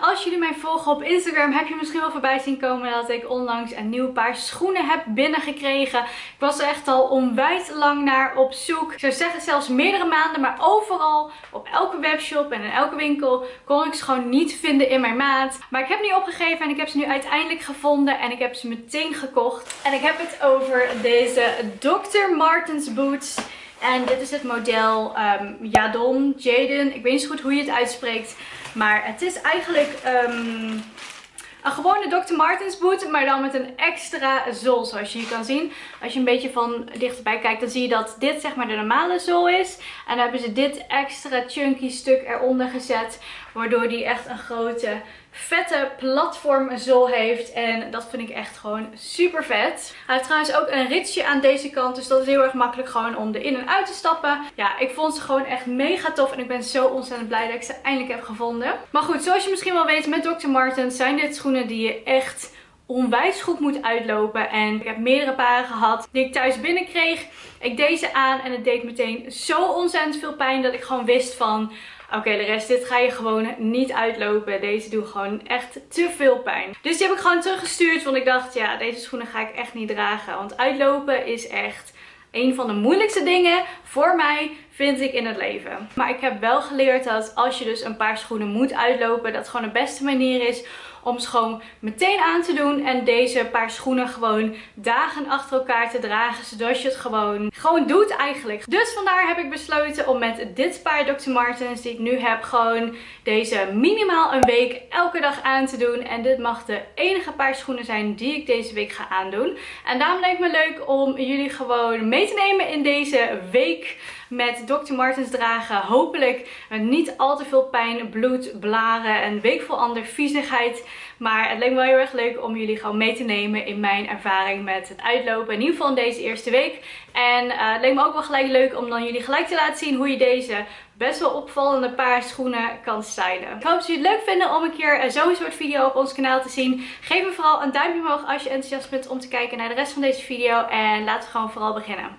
als jullie mij volgen op Instagram heb je misschien wel voorbij zien komen dat ik onlangs een nieuw paar schoenen heb binnengekregen. Ik was er echt al onwijs lang naar op zoek. Ik zou zeggen zelfs meerdere maanden, maar overal op elke webshop en in elke winkel kon ik ze gewoon niet vinden in mijn maat. Maar ik heb niet opgegeven en ik heb ze nu uiteindelijk gevonden en ik heb ze meteen gekocht. En ik heb het over deze Dr. Martens boots. En dit is het model um, Jadon, Jaden. Ik weet niet zo goed hoe je het uitspreekt. Maar het is eigenlijk um, een gewone Dr. Martens boot, maar dan met een extra zool zoals je hier kan zien. Als je een beetje van dichterbij kijkt, dan zie je dat dit zeg maar de normale zool is. En dan hebben ze dit extra chunky stuk eronder gezet, waardoor die echt een grote vette platformzool heeft. En dat vind ik echt gewoon super vet. Hij heeft trouwens ook een ritsje aan deze kant. Dus dat is heel erg makkelijk gewoon om erin en uit te stappen. Ja, ik vond ze gewoon echt mega tof. En ik ben zo ontzettend blij dat ik ze eindelijk heb gevonden. Maar goed, zoals je misschien wel weet met Dr. Martens zijn dit schoenen die je echt onwijs goed moet uitlopen. En ik heb meerdere paren gehad die ik thuis binnenkreeg. Ik deed ze aan en het deed meteen zo ontzettend veel pijn dat ik gewoon wist van... Oké, de rest, dit ga je gewoon niet uitlopen. Deze doen gewoon echt te veel pijn. Dus die heb ik gewoon teruggestuurd. Want ik dacht, ja, deze schoenen ga ik echt niet dragen. Want uitlopen is echt een van de moeilijkste dingen voor mij vind ik in het leven. Maar ik heb wel geleerd dat als je dus een paar schoenen moet uitlopen, dat gewoon de beste manier is om ze gewoon meteen aan te doen. En deze paar schoenen gewoon dagen achter elkaar te dragen. Zodat je het gewoon, gewoon doet eigenlijk. Dus vandaar heb ik besloten om met dit paar Dr. Martens die ik nu heb gewoon deze minimaal een week elke dag aan te doen. En dit mag de enige paar schoenen zijn die ik deze week ga aandoen. En daarom leek me leuk om jullie gewoon mee te nemen in deze week met Dr. Martens dragen. Hopelijk niet al te veel pijn, bloed, blaren en week vol ander viezigheid. Maar het leek me wel heel erg leuk om jullie gewoon mee te nemen in mijn ervaring met het uitlopen. In ieder geval in deze eerste week. En uh, het leek me ook wel gelijk leuk om dan jullie gelijk te laten zien hoe je deze best wel opvallende paar schoenen kan stylen. Ik hoop dat jullie het leuk vinden om een keer eh, zo'n soort video op ons kanaal te zien. Geef me vooral een duimpje omhoog als je enthousiast bent om te kijken naar de rest van deze video. En laten we gewoon vooral beginnen.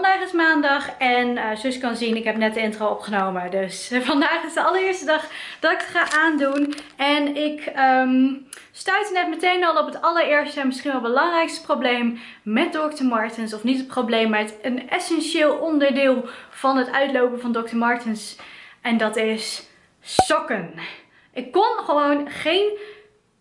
Vandaag is maandag en uh, zus kan zien, ik heb net de intro opgenomen. Dus vandaag is de allereerste dag dat ik het ga aandoen. En ik um, stuitte net meteen al op het allereerste en misschien wel belangrijkste probleem met Dr. Martens. Of niet het probleem, maar het, een essentieel onderdeel van het uitlopen van Dr. Martens. En dat is sokken. Ik kon gewoon geen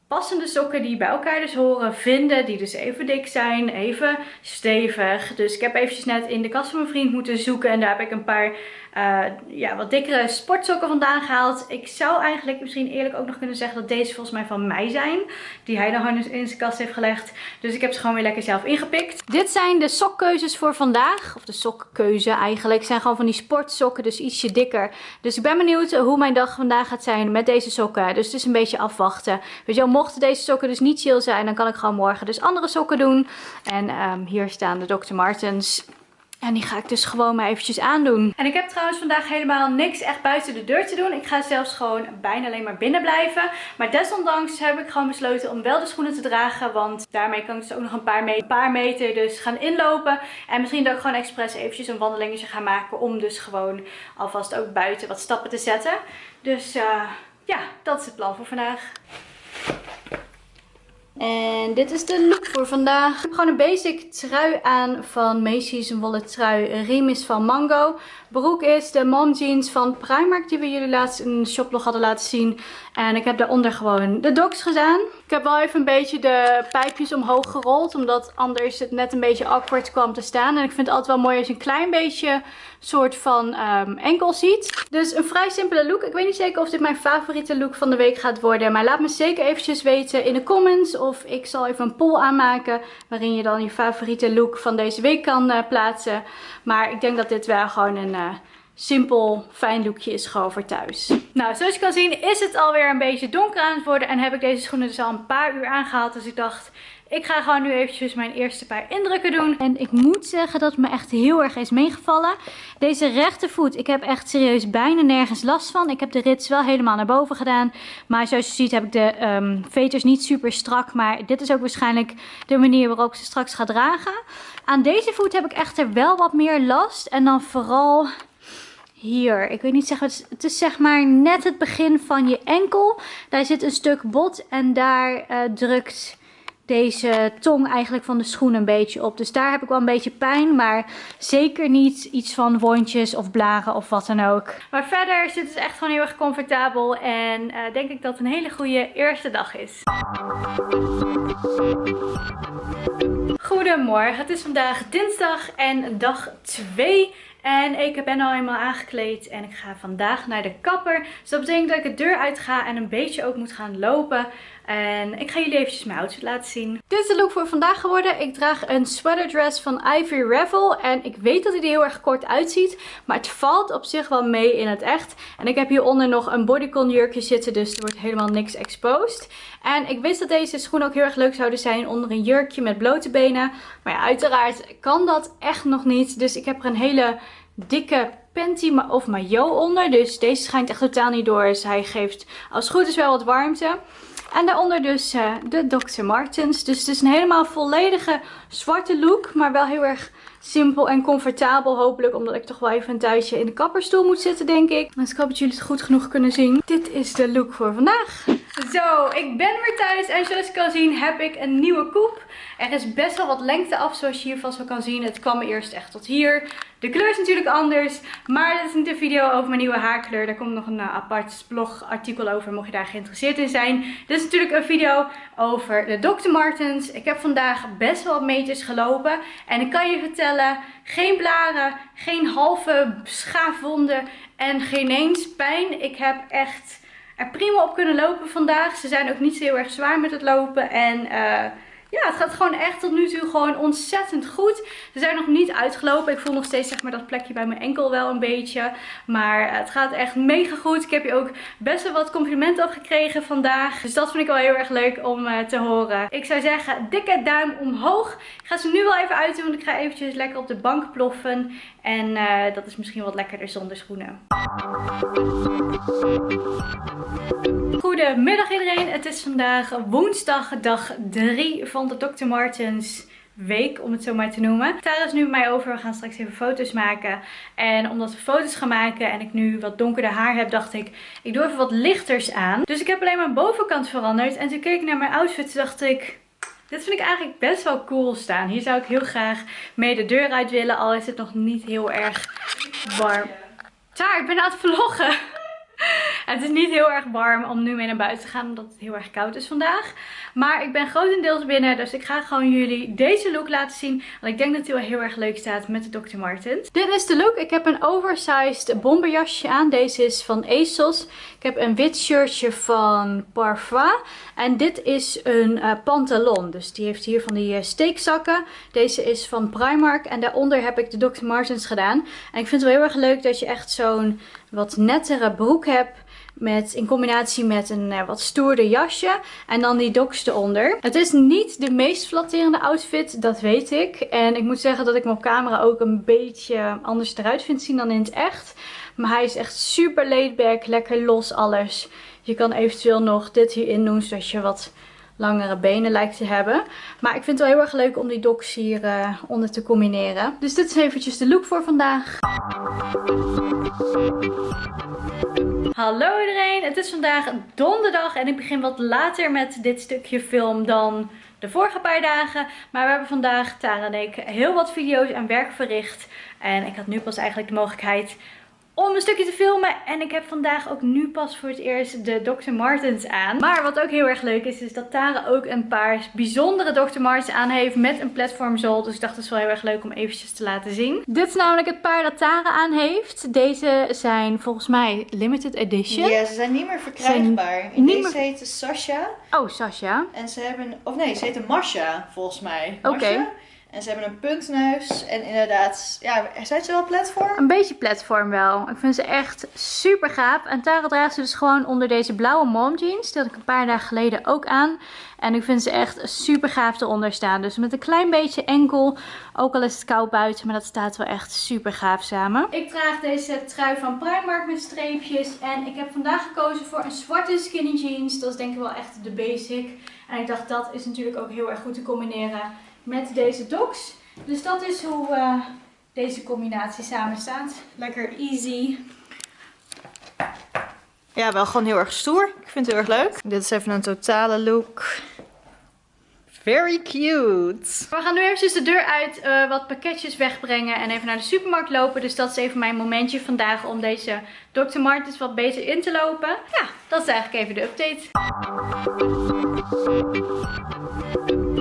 passende sokken die bij elkaar dus horen vinden. Die dus even dik zijn, even stevig. Dus ik heb eventjes net in de kast van mijn vriend moeten zoeken. En daar heb ik een paar uh, ja, wat dikkere sportsokken vandaan gehaald. Ik zou eigenlijk misschien eerlijk ook nog kunnen zeggen dat deze volgens mij van mij zijn. Die hij dan in zijn kast heeft gelegd. Dus ik heb ze gewoon weer lekker zelf ingepikt. Dit zijn de sokkeuzes voor vandaag. Of de sokkeuze eigenlijk. zijn gewoon van die sportsokken, dus ietsje dikker. Dus ik ben benieuwd hoe mijn dag vandaag gaat zijn met deze sokken. Dus het is een beetje afwachten. Weet je wel, mochten deze sokken dus niet chill zijn, dan kan ik gewoon morgen dus andere sokken doen. En um, hier staan de Dr. Martens. En die ga ik dus gewoon maar eventjes aandoen. En ik heb trouwens vandaag helemaal niks echt buiten de deur te doen. Ik ga zelfs gewoon bijna alleen maar binnen blijven. Maar desondanks heb ik gewoon besloten om wel de schoenen te dragen. Want daarmee kan ik dus ook nog een paar, meter, een paar meter dus gaan inlopen. En misschien dat ik gewoon expres eventjes een wandelingetje ga maken. Om dus gewoon alvast ook buiten wat stappen te zetten. Dus uh, ja, dat is het plan voor vandaag. En dit is de look voor vandaag. Ik heb gewoon een basic trui aan van Macy's. Een wollen trui. Riem is van Mango. Broek is de mom jeans van Primark. Die we jullie laatst in de shoplog hadden laten zien. En ik heb daaronder gewoon de docs gedaan. Ik heb wel even een beetje de pijpjes omhoog gerold. Omdat anders het net een beetje awkward kwam te staan. En ik vind het altijd wel mooi als je een klein beetje soort van um, enkel ziet. Dus een vrij simpele look. Ik weet niet zeker of dit mijn favoriete look van de week gaat worden. Maar laat me zeker eventjes weten in de comments. Of ik zal even een poll aanmaken. Waarin je dan je favoriete look van deze week kan uh, plaatsen. Maar ik denk dat dit wel gewoon een... Simpel, fijn lookje is gewoon voor thuis. Nou, zoals je kan zien is het alweer een beetje donker aan het worden. En heb ik deze schoenen dus al een paar uur aangehaald. Dus ik dacht, ik ga gewoon nu eventjes mijn eerste paar indrukken doen. En ik moet zeggen dat het me echt heel erg is meegevallen. Deze rechtervoet, ik heb echt serieus bijna nergens last van. Ik heb de rits wel helemaal naar boven gedaan. Maar zoals je ziet heb ik de um, veters niet super strak. Maar dit is ook waarschijnlijk de manier waarop ik ze straks ga dragen. Aan deze voet heb ik echter wel wat meer last. En dan vooral hier. Ik weet niet zeggen, het is, zeg maar net het begin van je enkel. Daar zit een stuk bot en daar uh, drukt deze tong eigenlijk van de schoen een beetje op. Dus daar heb ik wel een beetje pijn, maar zeker niet iets van wondjes of blaren of wat dan ook. Maar verder zit het echt gewoon heel erg comfortabel en uh, denk ik dat het een hele goede eerste dag is. Goedemorgen, het is vandaag dinsdag en dag 2 en ik ben al helemaal aangekleed en ik ga vandaag naar de kapper. Dus dat betekent dat ik de deur uit ga en een beetje ook moet gaan lopen. En ik ga jullie eventjes mijn outfit laten zien. Dit is de look voor vandaag geworden. Ik draag een sweater dress van Ivy Revel. En ik weet dat hij er heel erg kort uitziet. Maar het valt op zich wel mee in het echt. En ik heb hieronder nog een bodycon jurkje zitten. Dus er wordt helemaal niks exposed. En ik wist dat deze schoenen ook heel erg leuk zouden zijn onder een jurkje met blote benen. Maar ja, uiteraard kan dat echt nog niet. Dus ik heb er een hele dikke panty of maillot onder. Dus deze schijnt echt totaal niet door. Dus hij geeft als het goed is wel wat warmte. En daaronder dus uh, de Dr. Martens. Dus het is een helemaal volledige zwarte look. Maar wel heel erg simpel en comfortabel hopelijk. Omdat ik toch wel even een tijdje in de kapperstoel moet zitten denk ik. Dus ik hoop dat jullie het goed genoeg kunnen zien. Dit is de look voor vandaag. Zo, ik ben weer thuis. En zoals je kan zien heb ik een nieuwe koep. Er is best wel wat lengte af zoals je hier vast wel kan zien. Het kwam eerst echt tot hier. De kleur is natuurlijk anders. Maar dit is niet een video over mijn nieuwe haarkleur. Daar komt nog een uh, apart blogartikel over mocht je daar geïnteresseerd in zijn. Dit is natuurlijk een video over de Dr. Martens. Ik heb vandaag best wel wat meters gelopen. En ik kan je vertellen, geen blaren, geen halve schaafwonden en geen eens pijn. Ik heb echt er prima op kunnen lopen vandaag. Ze zijn ook niet zo heel erg zwaar met het lopen. En... Uh, ja, het gaat gewoon echt tot nu toe gewoon ontzettend goed. Ze zijn nog niet uitgelopen. Ik voel nog steeds zeg maar dat plekje bij mijn enkel wel een beetje. Maar het gaat echt mega goed. Ik heb hier ook best wel wat complimenten op gekregen vandaag. Dus dat vind ik wel heel erg leuk om uh, te horen. Ik zou zeggen, dikke duim omhoog. Ik ga ze nu wel even uit doen, want ik ga eventjes lekker op de bank ploffen. En uh, dat is misschien wat lekkerder zonder schoenen. Goedemiddag iedereen. Het is vandaag woensdag dag 3 van de Dr. Martens week, om het zo maar te noemen. Tara is nu bij mij over. We gaan straks even foto's maken. En omdat we foto's gaan maken en ik nu wat donkerder haar heb, dacht ik, ik doe even wat lichters aan. Dus ik heb alleen mijn bovenkant veranderd. En toen keek ik naar mijn outfit, dacht ik, dit vind ik eigenlijk best wel cool staan. Hier zou ik heel graag mee de deur uit willen, al is het nog niet heel erg warm. Tara, ik ben aan het vloggen. Het is niet heel erg warm om nu mee naar buiten te gaan omdat het heel erg koud is vandaag. Maar ik ben grotendeels binnen, dus ik ga gewoon jullie deze look laten zien. Want ik denk dat hij wel heel erg leuk staat met de Dr. Martens. Dit is de look. Ik heb een oversized bomberjasje aan. Deze is van ASOS. Ik heb een wit shirtje van Parfois. En dit is een uh, pantalon. Dus die heeft hier van die uh, steekzakken. Deze is van Primark. En daaronder heb ik de Dr. Martens gedaan. En ik vind het wel heel erg leuk dat je echt zo'n wat nettere broek hebt met, in combinatie met een uh, wat stoerder jasje. En dan die doks eronder. Het is niet de meest flatterende outfit, dat weet ik. En ik moet zeggen dat ik me op camera ook een beetje anders eruit vind zien dan in het echt. Maar hij is echt super laid back, lekker los alles. Je kan eventueel nog dit hierin doen, zodat je wat langere benen lijkt te hebben. Maar ik vind het wel heel erg leuk om die doks hier uh, onder te combineren. Dus dit is eventjes de look voor vandaag. Hallo iedereen, het is vandaag donderdag en ik begin wat later met dit stukje film dan de vorige paar dagen. Maar we hebben vandaag, Tara en ik, heel wat video's en werk verricht. En ik had nu pas eigenlijk de mogelijkheid om een stukje te filmen. En ik heb vandaag ook nu pas voor het eerst de Dr. Martens aan. Maar wat ook heel erg leuk is, is dat Tara ook een paar bijzondere Dr. Martens aan heeft met een platformzool. Dus ik dacht het is wel heel erg leuk om eventjes te laten zien. Dit is namelijk het paar dat Tara aan heeft. Deze zijn volgens mij limited edition. Ja, ze zijn niet meer verkrijgbaar. In deze meer... heet Sasha. Oh, Sasha. En ze hebben, of nee, ze heet Masha volgens mij. Oké. En ze hebben een puntneus. En inderdaad, ja, zijn ze wel platform? Een beetje platform wel. Ik vind ze echt super gaaf. En Tara draagt ze dus gewoon onder deze blauwe mom jeans. Die had ik een paar dagen geleden ook aan. En ik vind ze echt super gaaf eronder staan. Dus met een klein beetje enkel. Ook al is het koud buiten. Maar dat staat wel echt super gaaf samen. Ik draag deze trui van Primark met streepjes. En ik heb vandaag gekozen voor een zwarte skinny jeans. Dat is denk ik wel echt de basic. En ik dacht dat is natuurlijk ook heel erg goed te combineren met deze docs. Dus dat is hoe uh, deze combinatie samen staat. Lekker easy. Ja, wel gewoon heel erg stoer. Ik vind het heel erg leuk. Dit is even een totale look. Very cute. We gaan nu eventjes de deur uit, uh, wat pakketjes wegbrengen en even naar de supermarkt lopen. Dus dat is even mijn momentje vandaag om deze Dr. Martens wat beter in te lopen. Ja, dat is eigenlijk even de update.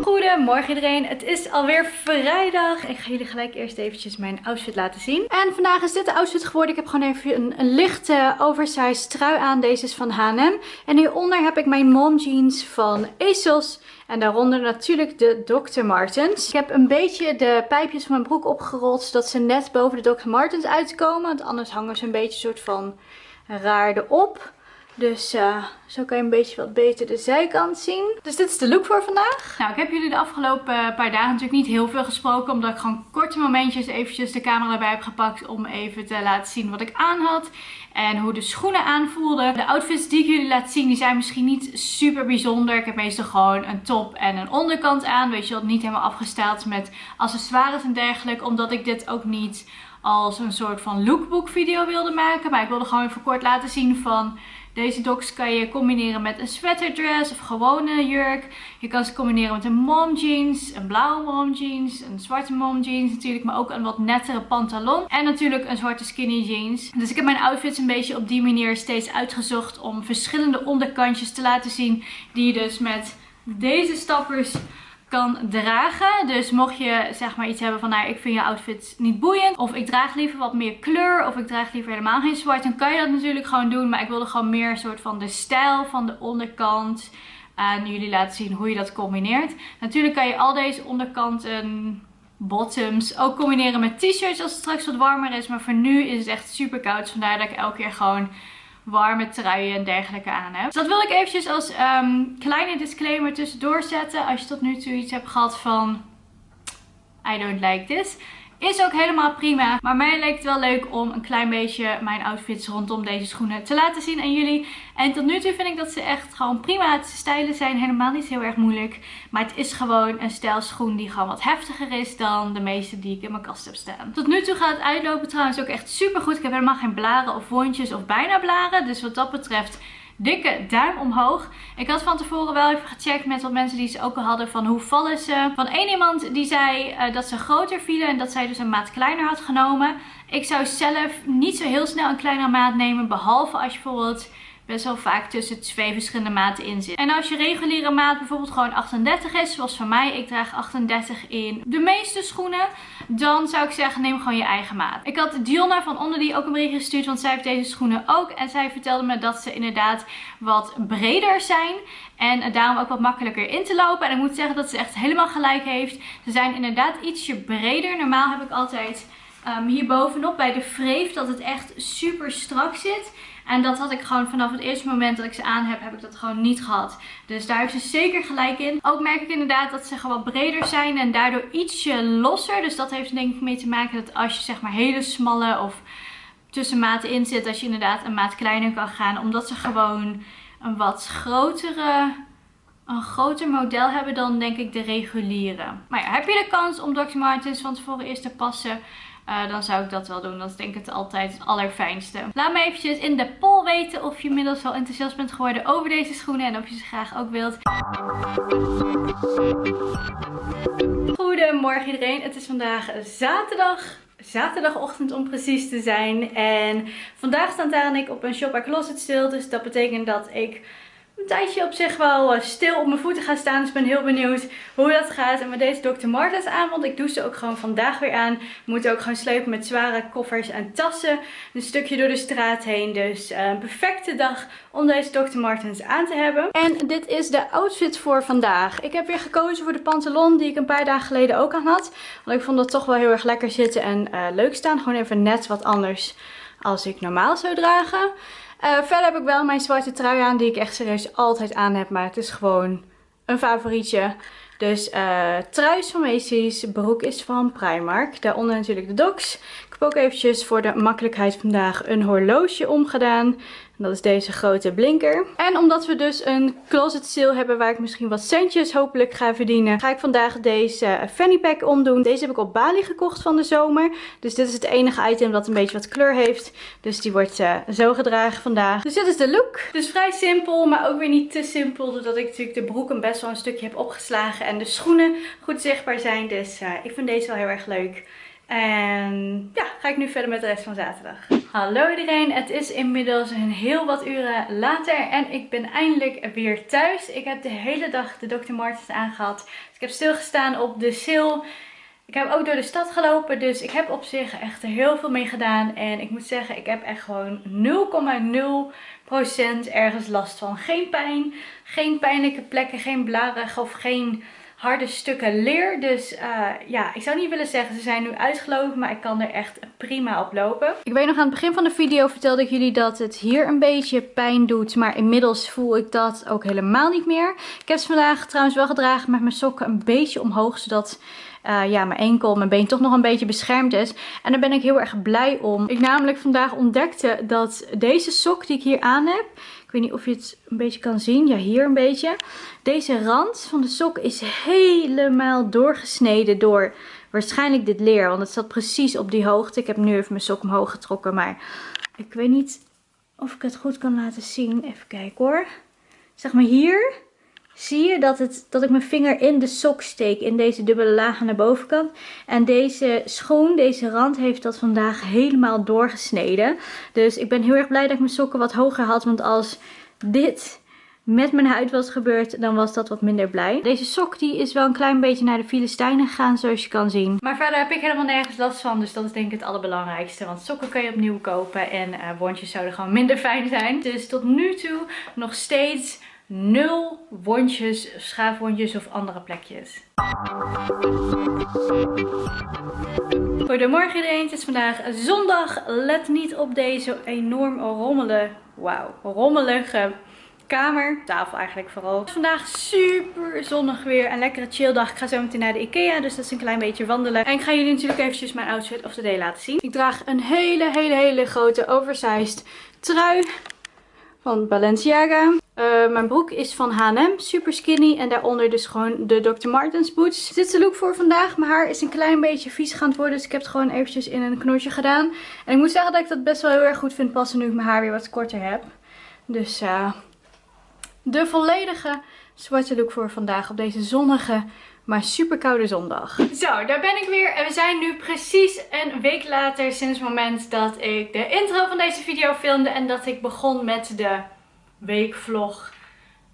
Goedemorgen iedereen, het is alweer vrijdag. Ik ga jullie gelijk eerst eventjes mijn outfit laten zien. En vandaag is dit de outfit geworden. Ik heb gewoon even een, een lichte oversized trui aan. Deze is van H&M. En hieronder heb ik mijn mom jeans van ASOS. En daaronder natuurlijk de Dr. Martens. Ik heb een beetje de pijpjes van mijn broek opgerold. Zodat ze net boven de Dr. Martens uitkomen. Want anders hangen ze een beetje soort van raar erop. Dus uh, zo kan je een beetje wat beter de zijkant zien. Dus dit is de look voor vandaag. Nou, ik heb jullie de afgelopen paar dagen natuurlijk niet heel veel gesproken. Omdat ik gewoon korte momentjes eventjes de camera erbij heb gepakt. Om even te laten zien wat ik aan had. En hoe de schoenen aanvoelden. De outfits die ik jullie laat zien, die zijn misschien niet super bijzonder. Ik heb meestal gewoon een top en een onderkant aan. Weet je wel, niet helemaal afgesteld met accessoires en dergelijke. Omdat ik dit ook niet als een soort van lookbook video wilde maken. Maar ik wilde gewoon even kort laten zien van deze docs kan je combineren met een sweaterdress of gewone jurk. Je kan ze combineren met een mom jeans, een blauwe mom jeans, een zwarte mom jeans natuurlijk, maar ook een wat nettere pantalon. En natuurlijk een zwarte skinny jeans. Dus ik heb mijn outfits een beetje op die manier steeds uitgezocht om verschillende onderkantjes te laten zien. Die je dus met deze stappers kan dragen. Dus mocht je zeg maar iets hebben van nou ik vind je outfit niet boeiend. Of ik draag liever wat meer kleur. Of ik draag liever helemaal geen zwart. Dan kan je dat natuurlijk gewoon doen. Maar ik wilde gewoon meer soort van de stijl van de onderkant aan jullie laten zien hoe je dat combineert. Natuurlijk kan je al deze onderkanten bottoms ook combineren met t-shirts als het straks wat warmer is. Maar voor nu is het echt super koud. vandaar dat ik elke keer gewoon warme truien en dergelijke aan heb. Dus dat wil ik eventjes als ehm, kleine disclaimer tussendoor zetten. Als je tot nu toe iets hebt gehad van I don't like this. Is ook helemaal prima. Maar mij leek het wel leuk om een klein beetje mijn outfits rondom deze schoenen te laten zien aan jullie. En tot nu toe vind ik dat ze echt gewoon prima te stylen zijn. Helemaal niet heel erg moeilijk. Maar het is gewoon een stijlschoen die gewoon wat heftiger is dan de meeste die ik in mijn kast heb staan. Tot nu toe gaat het uitlopen trouwens ook echt super goed. Ik heb helemaal geen blaren of wondjes of bijna blaren. Dus wat dat betreft dikke duim omhoog. Ik had van tevoren wel even gecheckt met wat mensen die ze ook al hadden van hoe vallen ze. Van één iemand die zei uh, dat ze groter vielen en dat zij dus een maat kleiner had genomen. Ik zou zelf niet zo heel snel een kleinere maat nemen. Behalve als je bijvoorbeeld best wel vaak tussen twee verschillende maten in zit. En als je reguliere maat bijvoorbeeld gewoon 38 is, zoals van mij, ik draag 38 in de meeste schoenen, dan zou ik zeggen neem gewoon je eigen maat. Ik had Dionna van onder die ook een bericht gestuurd, want zij heeft deze schoenen ook. En zij vertelde me dat ze inderdaad wat breder zijn. En daarom ook wat makkelijker in te lopen. En ik moet zeggen dat ze echt helemaal gelijk heeft. Ze zijn inderdaad ietsje breder. Normaal heb ik altijd um, hier bovenop bij de vreef dat het echt super strak zit. En dat had ik gewoon vanaf het eerste moment dat ik ze aan heb, heb ik dat gewoon niet gehad. Dus daar heeft ze zeker gelijk in. Ook merk ik inderdaad dat ze gewoon wat breder zijn en daardoor ietsje losser. Dus dat heeft denk ik mee te maken dat als je zeg maar hele smalle of tussenmaten in zit, dat je inderdaad een maat kleiner kan gaan. Omdat ze gewoon een wat grotere een groter model hebben dan denk ik de reguliere. Maar ja, heb je de kans om Dr. Martens van tevoren eerst te passen? Uh, dan zou ik dat wel doen. Dat is denk ik het altijd het allerfijnste. Laat me eventjes in de poll weten of je inmiddels wel enthousiast bent geworden over deze schoenen. En of je ze graag ook wilt. Goedemorgen iedereen. Het is vandaag zaterdag zaterdagochtend om precies te zijn. En vandaag staan Tara en ik op een Shop Closet stil. Dus dat betekent dat ik tijdje op zich wel eh, stil op mijn voeten gaan staan. Dus ik ben heel benieuwd hoe dat gaat. En met deze Dr. Martens aan, want ik doe ze ook gewoon vandaag weer aan. We moeten ook gewoon slepen met zware koffers en tassen. Een stukje door de straat heen. Dus uh, een perfecte dag om deze Dr. Martens aan te hebben. En dit is de outfit voor vandaag. Ik heb weer gekozen voor de pantalon die ik een paar dagen geleden ook aan had. Want ik vond dat toch wel heel erg lekker zitten en uh, leuk staan. Gewoon even net wat anders als ik normaal zou dragen. Uh, verder heb ik wel mijn zwarte trui aan die ik echt serieus altijd aan heb. Maar het is gewoon een favorietje. Dus uh, trui is van Macy's, broek is van Primark. Daaronder natuurlijk de docs. Ik heb ook eventjes voor de makkelijkheid vandaag een horloge omgedaan. Dat is deze grote blinker. En omdat we dus een closet sale hebben waar ik misschien wat centjes hopelijk ga verdienen, ga ik vandaag deze fanny pack omdoen. Deze heb ik op Bali gekocht van de zomer. Dus dit is het enige item dat een beetje wat kleur heeft. Dus die wordt uh, zo gedragen vandaag. Dus dit is de look. Dus vrij simpel, maar ook weer niet te simpel. Doordat ik natuurlijk de broek een best wel een stukje heb opgeslagen. En de schoenen goed zichtbaar zijn. Dus uh, ik vind deze wel heel erg leuk. En ja, ga ik nu verder met de rest van zaterdag. Hallo iedereen, het is inmiddels een heel wat uren later en ik ben eindelijk weer thuis. Ik heb de hele dag de Dr. Martens aangehad. Dus ik heb stilgestaan op de sale. Ik heb ook door de stad gelopen, dus ik heb op zich echt heel veel mee gedaan. En ik moet zeggen, ik heb echt gewoon 0,0% ergens last van. Geen pijn, geen pijnlijke plekken, geen blarig of geen harde stukken leer. Dus uh, ja, ik zou niet willen zeggen ze zijn nu uitgelopen, maar ik kan er echt prima op lopen. Ik weet nog aan het begin van de video vertelde ik jullie dat het hier een beetje pijn doet. Maar inmiddels voel ik dat ook helemaal niet meer. Ik heb ze vandaag trouwens wel gedragen met mijn sokken een beetje omhoog, zodat... Uh, ja, mijn enkel, mijn been toch nog een beetje beschermd is. En daar ben ik heel erg blij om. Ik namelijk vandaag ontdekte dat deze sok die ik hier aan heb, ik weet niet of je het een beetje kan zien. Ja, hier een beetje. Deze rand van de sok is helemaal doorgesneden door waarschijnlijk dit leer. Want het zat precies op die hoogte. Ik heb nu even mijn sok omhoog getrokken. Maar ik weet niet of ik het goed kan laten zien. Even kijken hoor. Zeg maar hier zie je dat, het, dat ik mijn vinger in de sok steek. In deze dubbele laag aan de bovenkant. En deze schoen, deze rand, heeft dat vandaag helemaal doorgesneden. Dus ik ben heel erg blij dat ik mijn sokken wat hoger had. Want als dit met mijn huid was gebeurd, dan was dat wat minder blij. Deze sok die is wel een klein beetje naar de Filistijnen gegaan, zoals je kan zien. Maar verder heb ik helemaal nergens last van, dus dat is denk ik het allerbelangrijkste. Want sokken kun je opnieuw kopen en uh, wondjes zouden gewoon minder fijn zijn. Dus tot nu toe nog steeds nul wondjes, schaafwondjes of andere plekjes. Goedemorgen iedereen, het is vandaag zondag. Let niet op deze enorm rommelen, wauw, rommelige kamer. Tafel eigenlijk vooral. Het is vandaag super zonnig weer. Een lekkere chill dag. Ik ga zo meteen naar de Ikea. Dus dat is een klein beetje wandelen. En ik ga jullie natuurlijk eventjes mijn outfit of the day laten zien. Ik draag een hele, hele, hele grote oversized trui van Balenciaga. Uh, mijn broek is van H&M, super skinny. En daaronder dus gewoon de Dr. Martens boots. Dit is de look voor vandaag. Mijn haar is een klein beetje vies gaan worden. Dus ik heb het gewoon eventjes in een knotje gedaan. En ik moet zeggen dat ik dat best wel heel erg goed vind passen nu ik mijn haar weer wat korter heb. Dus uh, de volledige zwarte look voor vandaag op deze zonnige maar super koude zondag. Zo, daar ben ik weer. En we zijn nu precies een week later sinds het moment dat ik de intro van deze video filmde. En dat ik begon met de weekvlog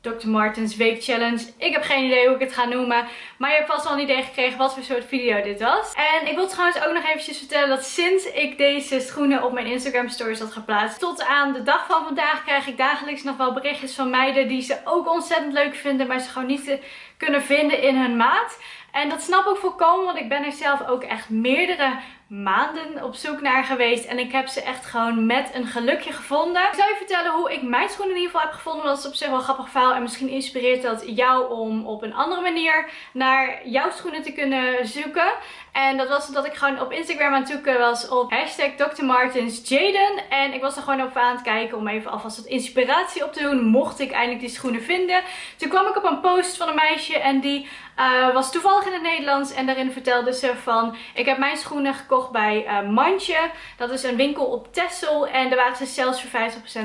Dr. Martens Week Challenge. Ik heb geen idee hoe ik het ga noemen. Maar je hebt vast wel een idee gekregen wat voor soort video dit was. En ik wil trouwens ook nog eventjes vertellen dat sinds ik deze schoenen op mijn Instagram stories had geplaatst. Tot aan de dag van vandaag krijg ik dagelijks nog wel berichtjes van meiden die ze ook ontzettend leuk vinden. Maar ze gewoon niet kunnen vinden in hun maat. En dat snap ik volkomen, want ik ben er zelf ook echt meerdere maanden op zoek naar geweest. En ik heb ze echt gewoon met een gelukje gevonden. Ik zal je vertellen hoe ik mijn schoenen in ieder geval heb gevonden. Dat is op zich wel een grappig verhaal. En misschien inspireert dat jou om op een andere manier naar jouw schoenen te kunnen zoeken. En dat was dat ik gewoon op Instagram aan het zoeken was op hashtag Dr. Martens Jaden. En ik was er gewoon op aan het kijken om even alvast wat inspiratie op te doen. Mocht ik eindelijk die schoenen vinden. Toen kwam ik op een post van een meisje en die uh, was toevallig in het Nederlands. En daarin vertelde ze van ik heb mijn schoenen gekocht bij uh, Mandje. Dat is een winkel op Tessel. En daar waren ze zelfs voor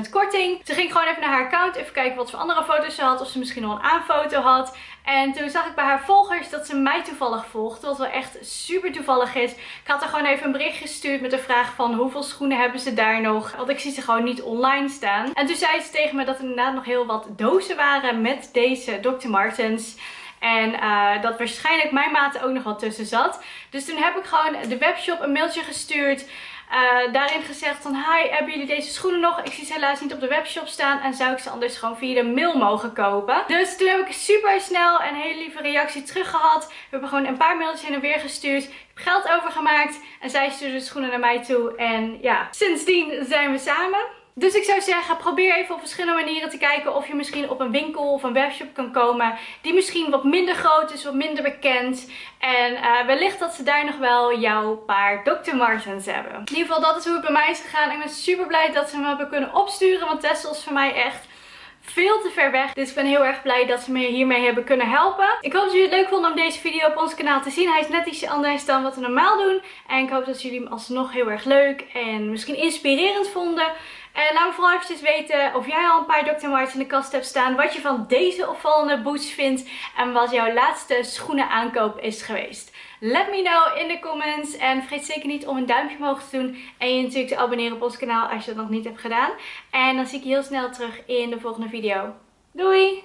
50% korting. Ze ging gewoon even naar haar account. Even kijken wat voor andere foto's ze had. Of ze misschien nog een aanfoto had. En toen zag ik bij haar volgers dat ze mij toevallig volgde. Wat wel echt super toevallig is. Ik had haar gewoon even een bericht gestuurd met de vraag van hoeveel schoenen hebben ze daar nog. Want ik zie ze gewoon niet online staan. En toen zei ze tegen me dat er inderdaad nog heel wat dozen waren met deze Dr. Martens. En uh, dat waarschijnlijk mijn maat ook nog wel tussen zat. Dus toen heb ik gewoon de webshop een mailtje gestuurd. Uh, daarin gezegd van hi, hebben jullie deze schoenen nog? Ik zie ze helaas niet op de webshop staan en zou ik ze anders gewoon via de mail mogen kopen. Dus toen heb ik super snel een hele lieve reactie terug gehad. We hebben gewoon een paar mailtjes heen en weer gestuurd. Ik heb geld overgemaakt en zij stuurde de schoenen naar mij toe. En ja, sindsdien zijn we samen. Dus ik zou zeggen, probeer even op verschillende manieren te kijken of je misschien op een winkel of een webshop kan komen die misschien wat minder groot is, wat minder bekend. En uh, wellicht dat ze daar nog wel jouw paar Dr. Martens hebben. In ieder geval, dat is hoe het bij mij is gegaan. Ik ben super blij dat ze me hebben kunnen opsturen, want Tessel is voor mij echt veel te ver weg. Dus ik ben heel erg blij dat ze me hiermee hebben kunnen helpen. Ik hoop dat jullie het leuk vonden om deze video op ons kanaal te zien. Hij is net iets anders dan wat we normaal doen. En ik hoop dat jullie hem alsnog heel erg leuk en misschien inspirerend vonden. En laat me vooral eventjes weten of jij al een paar Dr. Martens in de kast hebt staan. Wat je van deze opvallende boots vindt. En wat jouw laatste schoenen aankoop is geweest. Let me know in de comments. En vergeet zeker niet om een duimpje omhoog te doen. En je natuurlijk te abonneren op ons kanaal als je dat nog niet hebt gedaan. En dan zie ik je heel snel terug in de volgende video. Doei!